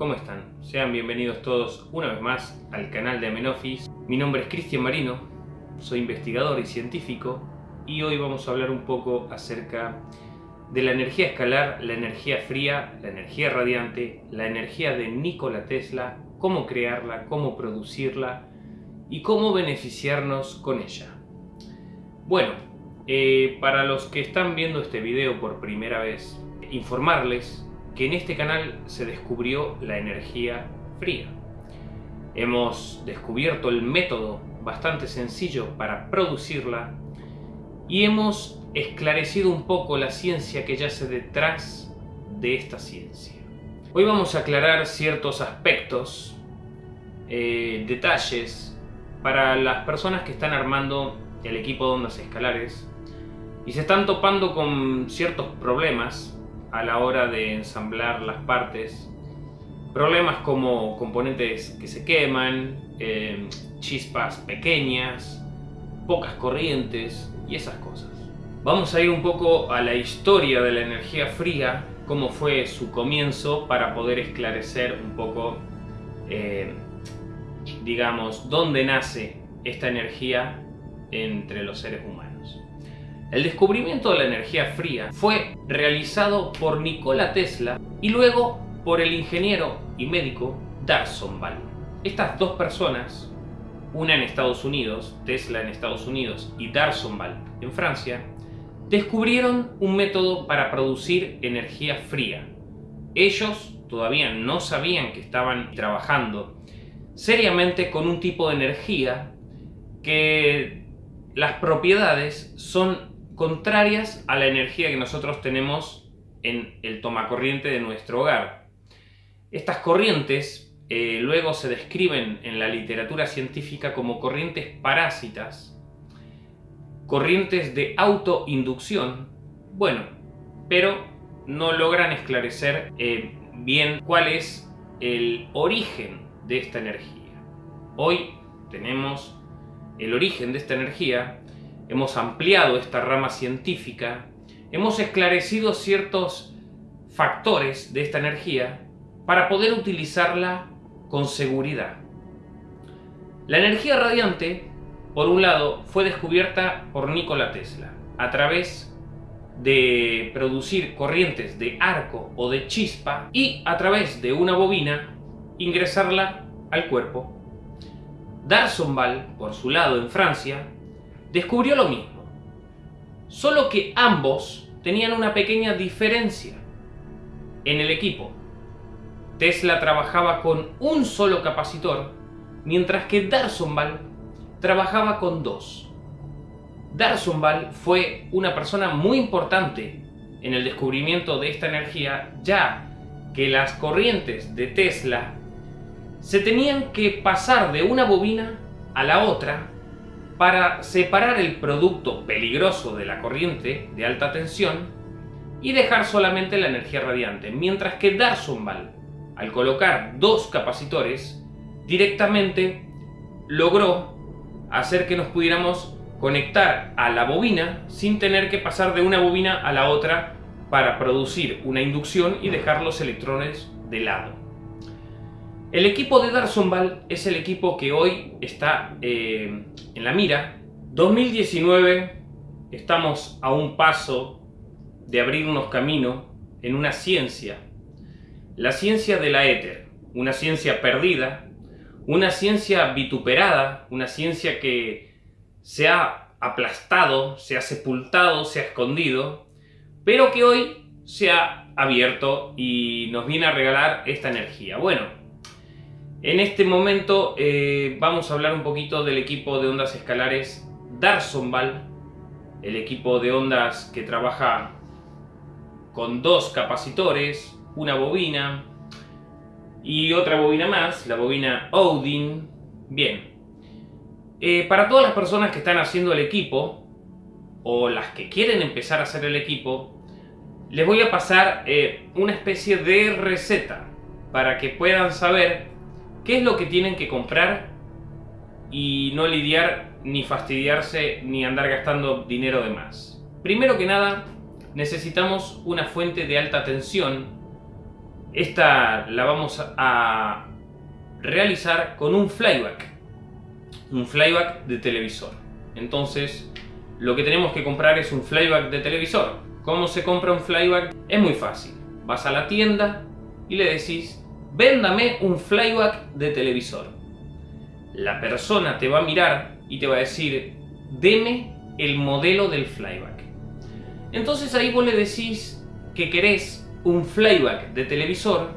¿cómo están? Sean bienvenidos todos una vez más al canal de Amenofis. Mi nombre es Cristian Marino, soy investigador y científico y hoy vamos a hablar un poco acerca de la energía escalar, la energía fría, la energía radiante, la energía de Nikola Tesla, cómo crearla, cómo producirla y cómo beneficiarnos con ella. Bueno, eh, para los que están viendo este video por primera vez, informarles que en este canal se descubrió la energía fría. Hemos descubierto el método bastante sencillo para producirla y hemos esclarecido un poco la ciencia que yace detrás de esta ciencia. Hoy vamos a aclarar ciertos aspectos, eh, detalles, para las personas que están armando el equipo de ondas escalares y se están topando con ciertos problemas a la hora de ensamblar las partes. Problemas como componentes que se queman, eh, chispas pequeñas, pocas corrientes y esas cosas. Vamos a ir un poco a la historia de la energía fría, cómo fue su comienzo para poder esclarecer un poco, eh, digamos, dónde nace esta energía entre los seres humanos. El descubrimiento de la energía fría fue realizado por Nikola Tesla y luego por el ingeniero y médico Darson Ball. Estas dos personas, una en Estados Unidos, Tesla en Estados Unidos y Darson Ball en Francia, descubrieron un método para producir energía fría. Ellos todavía no sabían que estaban trabajando seriamente con un tipo de energía que las propiedades son contrarias a la energía que nosotros tenemos en el tomacorriente de nuestro hogar. Estas corrientes eh, luego se describen en la literatura científica como corrientes parásitas, corrientes de autoinducción, bueno, pero no logran esclarecer eh, bien cuál es el origen de esta energía. Hoy tenemos el origen de esta energía hemos ampliado esta rama científica, hemos esclarecido ciertos factores de esta energía para poder utilizarla con seguridad. La energía radiante, por un lado, fue descubierta por Nikola Tesla a través de producir corrientes de arco o de chispa y a través de una bobina ingresarla al cuerpo. Darsonval, por su lado en Francia, descubrió lo mismo. Solo que ambos tenían una pequeña diferencia en el equipo. Tesla trabajaba con un solo capacitor, mientras que Darsonval trabajaba con dos. Darsonval fue una persona muy importante en el descubrimiento de esta energía, ya que las corrientes de Tesla se tenían que pasar de una bobina a la otra para separar el producto peligroso de la corriente de alta tensión y dejar solamente la energía radiante, mientras que Darsonval, al colocar dos capacitores, directamente logró hacer que nos pudiéramos conectar a la bobina sin tener que pasar de una bobina a la otra para producir una inducción y dejar los electrones de lado. El equipo de Darsonval es el equipo que hoy está eh, en la mira. 2019 estamos a un paso de abrirnos camino en una ciencia. La ciencia de la éter, una ciencia perdida, una ciencia vituperada, una ciencia que se ha aplastado, se ha sepultado, se ha escondido, pero que hoy se ha abierto y nos viene a regalar esta energía. Bueno, en este momento eh, vamos a hablar un poquito del equipo de ondas escalares Darsonval, el equipo de ondas que trabaja con dos capacitores, una bobina y otra bobina más, la bobina Odin. Bien, eh, para todas las personas que están haciendo el equipo, o las que quieren empezar a hacer el equipo, les voy a pasar eh, una especie de receta para que puedan saber qué es lo que tienen que comprar y no lidiar ni fastidiarse ni andar gastando dinero de más. Primero que nada, necesitamos una fuente de alta tensión esta la vamos a realizar con un flyback. Un flyback de televisor. Entonces, lo que tenemos que comprar es un flyback de televisor. ¿Cómo se compra un flyback? Es muy fácil. Vas a la tienda y le decís, véndame un flyback de televisor. La persona te va a mirar y te va a decir, deme el modelo del flyback. Entonces ahí vos le decís que querés un flyback de televisor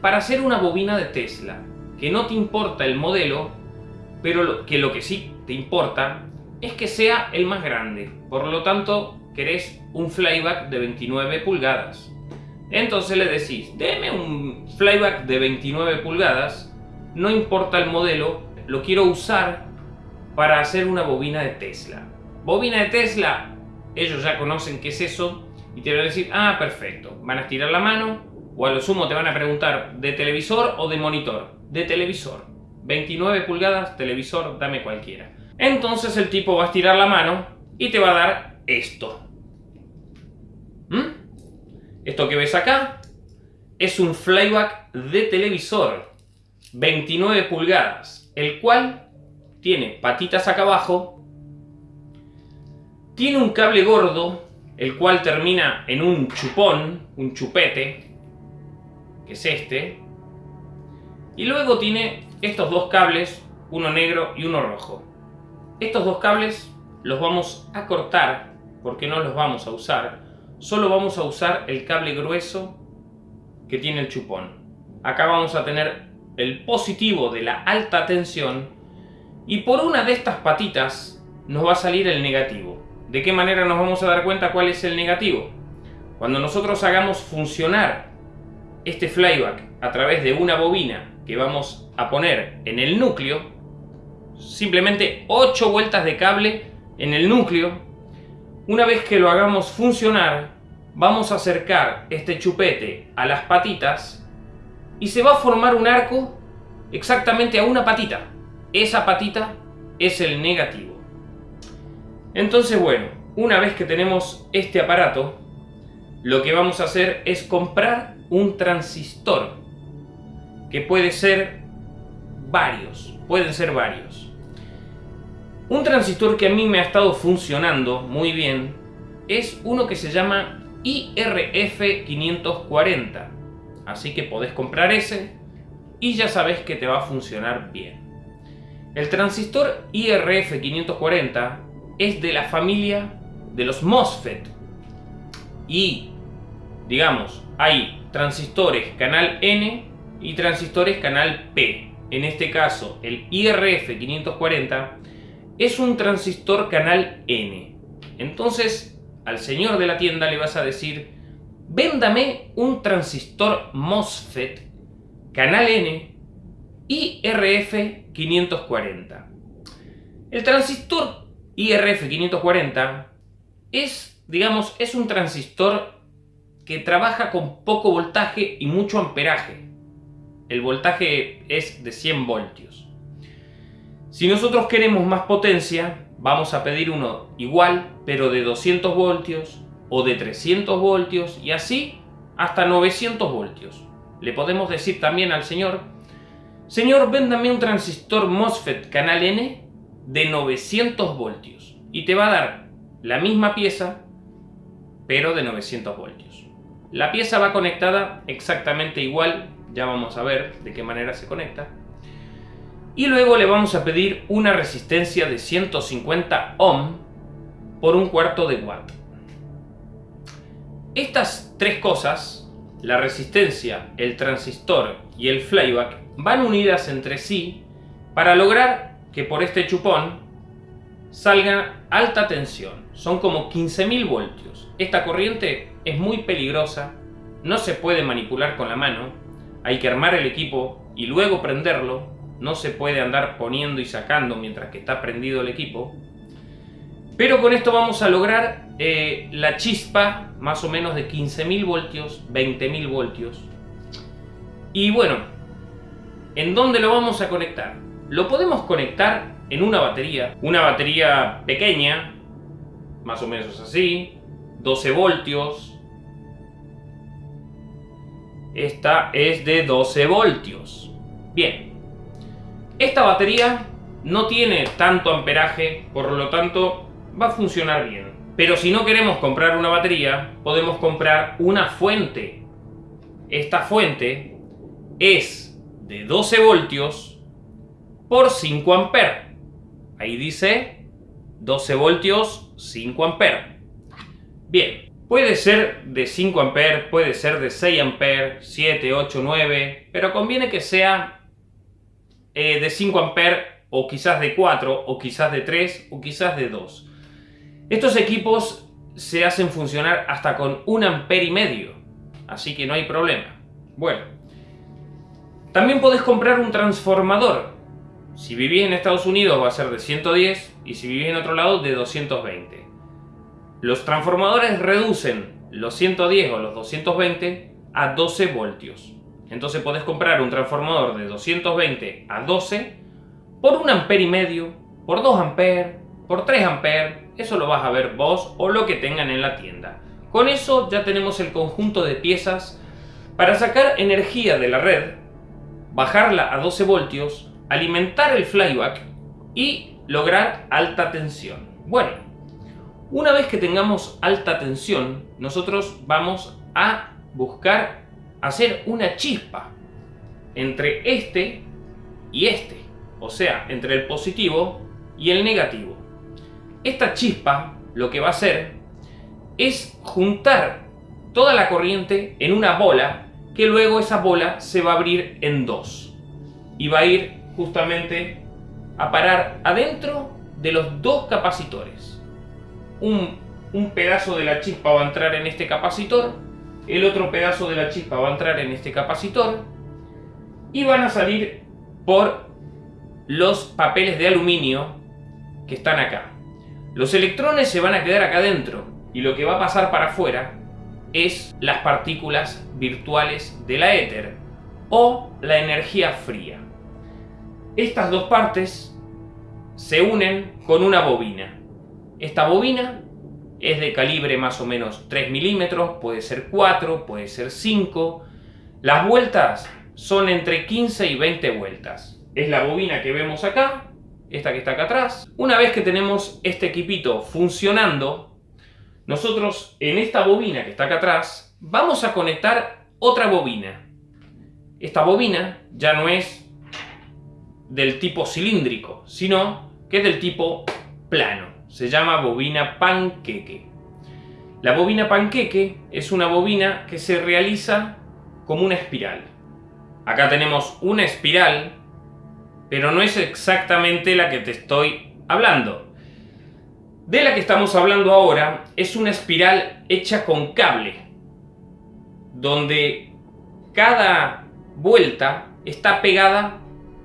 para hacer una bobina de Tesla, que no te importa el modelo, pero que lo que sí te importa es que sea el más grande. Por lo tanto, querés un flyback de 29 pulgadas. Entonces le decís, deme un flyback de 29 pulgadas, no importa el modelo, lo quiero usar para hacer una bobina de Tesla. Bobina de Tesla, ellos ya conocen qué es eso y te van a decir, ah, perfecto, van a estirar la mano o a lo sumo te van a preguntar de televisor o de monitor. De televisor. 29 pulgadas, televisor, dame cualquiera. Entonces el tipo va a estirar la mano y te va a dar esto. ¿Mm? Esto que ves acá es un flyback de televisor. 29 pulgadas. El cual tiene patitas acá abajo. Tiene un cable gordo, el cual termina en un chupón, un chupete, que es este. Y luego tiene estos dos cables, uno negro y uno rojo. Estos dos cables los vamos a cortar porque no los vamos a usar. Solo vamos a usar el cable grueso que tiene el chupón. Acá vamos a tener el positivo de la alta tensión y por una de estas patitas nos va a salir el negativo. ¿De qué manera nos vamos a dar cuenta cuál es el negativo? Cuando nosotros hagamos funcionar este flyback a través de una bobina que vamos a poner en el núcleo, simplemente 8 vueltas de cable en el núcleo. Una vez que lo hagamos funcionar, vamos a acercar este chupete a las patitas y se va a formar un arco exactamente a una patita. Esa patita es el negativo. Entonces, bueno, una vez que tenemos este aparato, lo que vamos a hacer es comprar un transistor, que puede ser varios, pueden ser varios. Un transistor que a mí me ha estado funcionando muy bien es uno que se llama IRF540. Así que podés comprar ese y ya sabes que te va a funcionar bien. El transistor IRF540 es de la familia de los MOSFET. Y, digamos, hay transistores canal N y transistores canal P. En este caso, el IRF540 es un transistor canal N. Entonces, al señor de la tienda le vas a decir, véndame un transistor MOSFET canal N IRF540. El transistor IRF540 es, digamos, es un transistor que trabaja con poco voltaje y mucho amperaje. El voltaje es de 100 voltios. Si nosotros queremos más potencia, vamos a pedir uno igual, pero de 200 voltios o de 300 voltios y así hasta 900 voltios. Le podemos decir también al señor, señor, véndame un transistor MOSFET canal N de 900 voltios y te va a dar la misma pieza, pero de 900 voltios. La pieza va conectada exactamente igual, ya vamos a ver de qué manera se conecta y luego le vamos a pedir una resistencia de 150 ohm por un cuarto de watt. Estas tres cosas, la resistencia, el transistor y el flyback, van unidas entre sí para lograr que por este chupón salga alta tensión. Son como 15.000 voltios. Esta corriente es muy peligrosa, no se puede manipular con la mano, hay que armar el equipo y luego prenderlo no se puede andar poniendo y sacando mientras que está prendido el equipo. Pero con esto vamos a lograr eh, la chispa más o menos de 15.000 voltios, 20.000 voltios. Y bueno, ¿en dónde lo vamos a conectar? Lo podemos conectar en una batería, una batería pequeña, más o menos así, 12 voltios. esta es de 12 voltios. Bien, esta batería no tiene tanto amperaje, por lo tanto va a funcionar bien. Pero si no queremos comprar una batería, podemos comprar una fuente. Esta fuente es de 12 voltios por 5 amperes. Ahí dice 12 voltios, 5 amperes. Bien, puede ser de 5 amperes, puede ser de 6 amperes, 7, 8, 9, pero conviene que sea eh, de 5 amperes o quizás de 4 o quizás de 3 o quizás de 2. Estos equipos se hacen funcionar hasta con 1 ampere y medio, así que no hay problema. Bueno, también podés comprar un transformador. Si vivís en Estados Unidos va a ser de 110 y si vivís en otro lado de 220. Los transformadores reducen los 110 o los 220 a 12 voltios. Entonces podés comprar un transformador de 220 a 12 por 1 ampere y medio, por 2 amperes, por 3 amperes. Eso lo vas a ver vos o lo que tengan en la tienda. Con eso ya tenemos el conjunto de piezas para sacar energía de la red, bajarla a 12 voltios, alimentar el flyback y lograr alta tensión. Bueno, una vez que tengamos alta tensión, nosotros vamos a buscar hacer una chispa entre este y este, o sea, entre el positivo y el negativo. Esta chispa lo que va a hacer es juntar toda la corriente en una bola que luego esa bola se va a abrir en dos y va a ir justamente a parar adentro de los dos capacitores un, pedazo de la chispa va a entrar en este capacitor, el otro pedazo de la chispa va a entrar en este capacitor y van a salir por los papeles de aluminio que están acá. Los electrones se van a quedar acá adentro y lo que va a pasar para afuera es las partículas virtuales de la éter o la energía fría. Estas dos partes se unen con una bobina. Esta bobina es de calibre más o menos 3 milímetros, puede ser 4, puede ser 5. Las vueltas son entre 15 y 20 vueltas. Es la bobina que vemos acá, esta que está acá atrás. Una vez que tenemos este equipito funcionando, nosotros en esta bobina que está acá atrás, vamos a conectar otra bobina. Esta bobina ya no es del tipo cilíndrico, sino que es del tipo plano se llama bobina panqueque. La bobina panqueque es una bobina que se realiza como una espiral. Acá tenemos una espiral, pero no es exactamente la que te estoy hablando. De la que estamos hablando ahora es una espiral hecha con cable, donde cada vuelta está pegada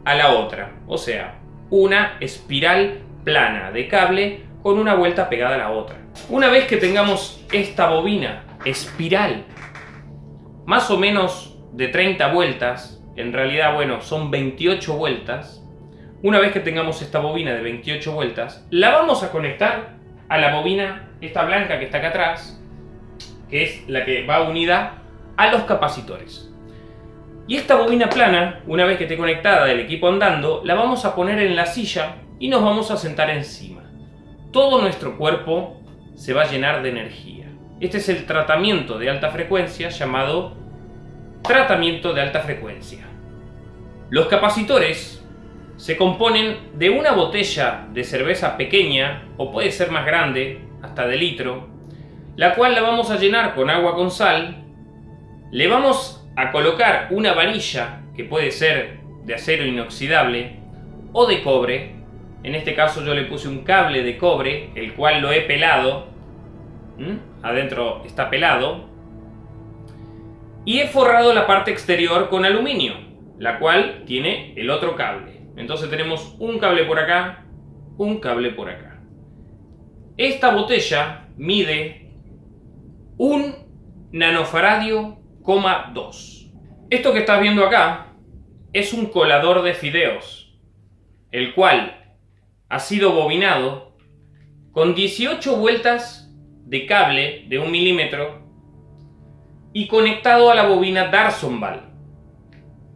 a la otra. O sea, una espiral plana de cable con una vuelta pegada a la otra. Una vez que tengamos esta bobina espiral, más o menos de 30 vueltas, en realidad, bueno, son 28 vueltas, una vez que tengamos esta bobina de 28 vueltas, la vamos a conectar a la bobina, esta blanca que está acá atrás, que es la que va unida a los capacitores. Y esta bobina plana, una vez que esté conectada el equipo andando, la vamos a poner en la silla y nos vamos a sentar encima todo nuestro cuerpo se va a llenar de energía. Este es el tratamiento de alta frecuencia llamado tratamiento de alta frecuencia. Los capacitores se componen de una botella de cerveza pequeña, o puede ser más grande, hasta de litro, la cual la vamos a llenar con agua con sal, le vamos a colocar una varilla, que puede ser de acero inoxidable, o de cobre, en este caso yo le puse un cable de cobre, el cual lo he pelado. Adentro está pelado. Y he forrado la parte exterior con aluminio, la cual tiene el otro cable. Entonces tenemos un cable por acá, un cable por acá. Esta botella mide un nanofaradio, 2. Esto que estás viendo acá es un colador de fideos, el cual ha sido bobinado con 18 vueltas de cable de un milímetro y conectado a la bobina Darsonval.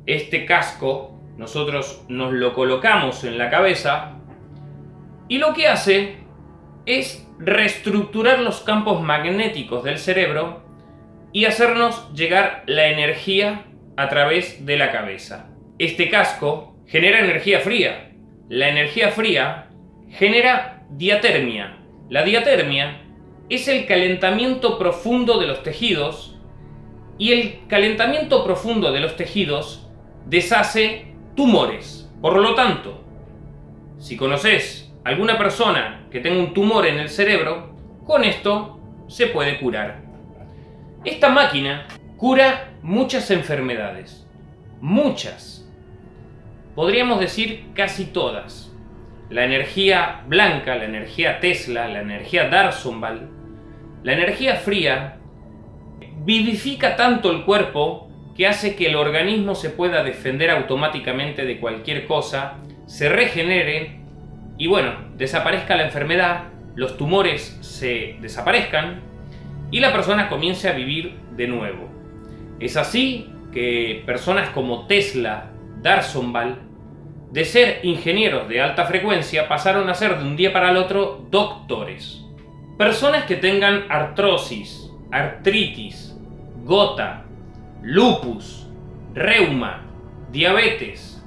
Este casco nosotros nos lo colocamos en la cabeza y lo que hace es reestructurar los campos magnéticos del cerebro y hacernos llegar la energía a través de la cabeza. Este casco genera energía fría. La energía fría genera diatermia. La diatermia es el calentamiento profundo de los tejidos y el calentamiento profundo de los tejidos deshace tumores. Por lo tanto, si conoces alguna persona que tenga un tumor en el cerebro, con esto se puede curar. Esta máquina cura muchas enfermedades. Muchas. Podríamos decir casi todas. La energía blanca, la energía Tesla, la energía Darsonval, la energía fría, vivifica tanto el cuerpo que hace que el organismo se pueda defender automáticamente de cualquier cosa, se regenere y bueno, desaparezca la enfermedad, los tumores se desaparezcan y la persona comience a vivir de nuevo. Es así que personas como Tesla, Darsonval, de ser ingenieros de alta frecuencia pasaron a ser de un día para el otro doctores. Personas que tengan artrosis, artritis, gota, lupus, reuma, diabetes,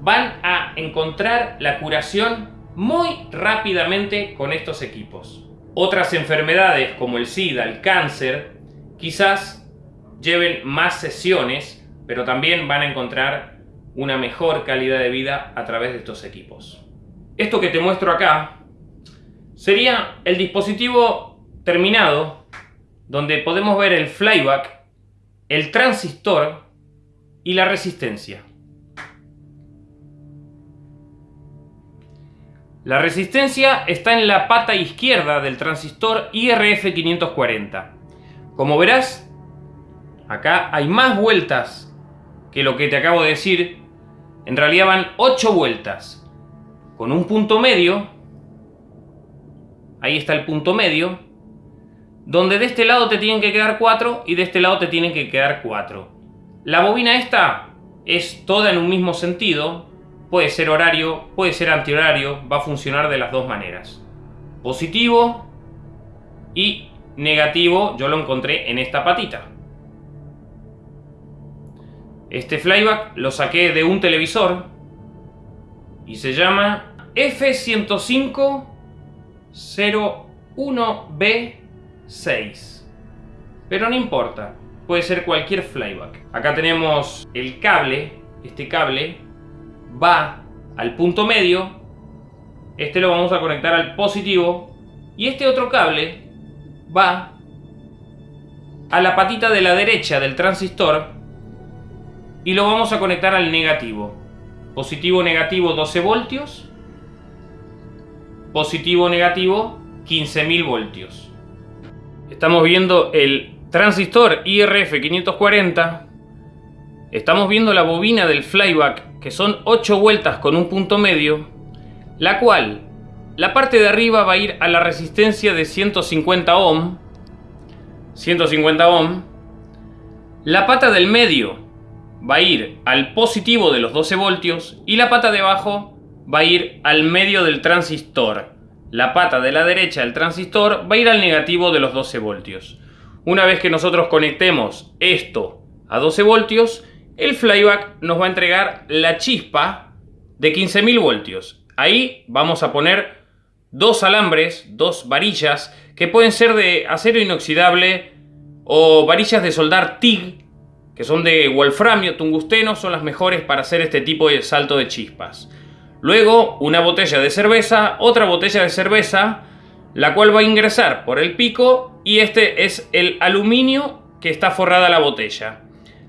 van a encontrar la curación muy rápidamente con estos equipos. Otras enfermedades como el SIDA, el cáncer, quizás lleven más sesiones, pero también van a encontrar una mejor calidad de vida a través de estos equipos. Esto que te muestro acá sería el dispositivo terminado donde podemos ver el flyback el transistor y la resistencia. La resistencia está en la pata izquierda del transistor IRF540. Como verás, acá hay más vueltas que lo que te acabo de decir. En realidad van 8 vueltas. Con un punto medio. Ahí está el punto medio donde de este lado te tienen que quedar 4 y de este lado te tienen que quedar 4. La bobina esta es toda en un mismo sentido, puede ser horario, puede ser antihorario, va a funcionar de las dos maneras. Positivo y negativo yo lo encontré en esta patita. Este flyback lo saqué de un televisor y se llama F105 01B 6. Pero no importa, puede ser cualquier flyback. Acá tenemos el cable, este cable va al punto medio, este lo vamos a conectar al positivo y este otro cable va a la patita de la derecha del transistor y lo vamos a conectar al negativo. Positivo, negativo 12 voltios. Positivo, negativo 15.000 voltios. Estamos viendo el transistor IRF540. Estamos viendo la bobina del flyback, que son 8 vueltas con un punto medio, la cual, la parte de arriba va a ir a la resistencia de 150 ohm, 150 ohm, la pata del medio va a ir al positivo de los 12 voltios y la pata de abajo va a ir al medio del transistor la pata de la derecha del transistor va a ir al negativo de los 12 voltios. Una vez que nosotros conectemos esto a 12 voltios, el flyback nos va a entregar la chispa de 15.000 voltios. Ahí vamos a poner dos alambres, dos varillas, que pueden ser de acero inoxidable o varillas de soldar TIG, que son de wolframio, tungsteno, son las mejores para hacer este tipo de salto de chispas. Luego una botella de cerveza, otra botella de cerveza, la cual va a ingresar por el pico y este es el aluminio que está forrada la botella.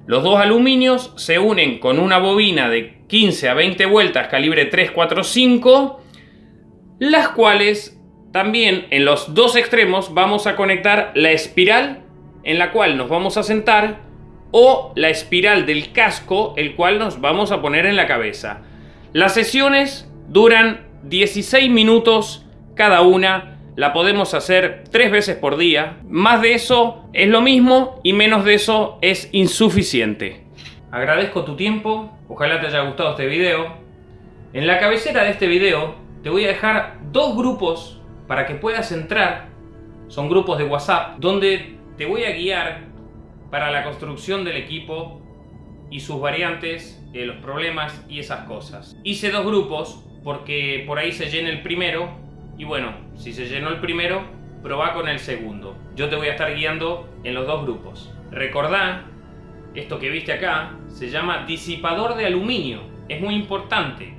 Los dos aluminios se unen con una bobina de 15 a 20 vueltas calibre 345, las cuales también en los dos extremos vamos a conectar la espiral en la cual nos vamos a sentar o la espiral del casco el cual nos vamos a poner en la cabeza. Las sesiones duran 16 minutos cada una. la podemos hacer tres veces por día. Más de eso es lo mismo y menos de eso es insuficiente. Agradezco tu tiempo, ojalá te haya gustado este video. En la cabecera de este video te voy a dejar dos grupos para que puedas entrar. Son grupos de WhatsApp donde te voy a guiar para la construcción del equipo y sus variantes, eh, los problemas y esas cosas. Hice dos grupos porque por ahí se llena el primero y bueno, si se llenó el primero, probá con el segundo. Yo te voy a estar guiando en los dos grupos. Recordá, esto que viste acá se llama disipador de aluminio. Es muy importante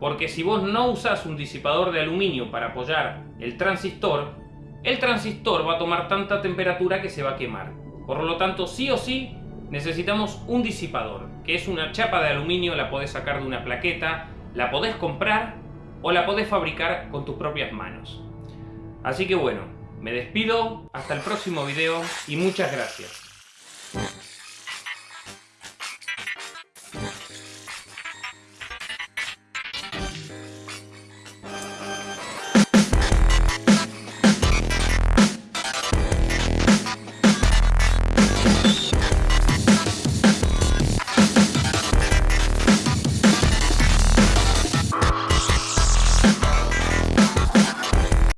porque si vos no usás un disipador de aluminio para apoyar el transistor, el transistor va a tomar tanta temperatura que se va a quemar. Por lo tanto, sí o sí, necesitamos un disipador, que es una chapa de aluminio, la podés sacar de una plaqueta, la podés comprar o la podés fabricar con tus propias manos. Así que bueno, me despido, hasta el próximo video y muchas gracias.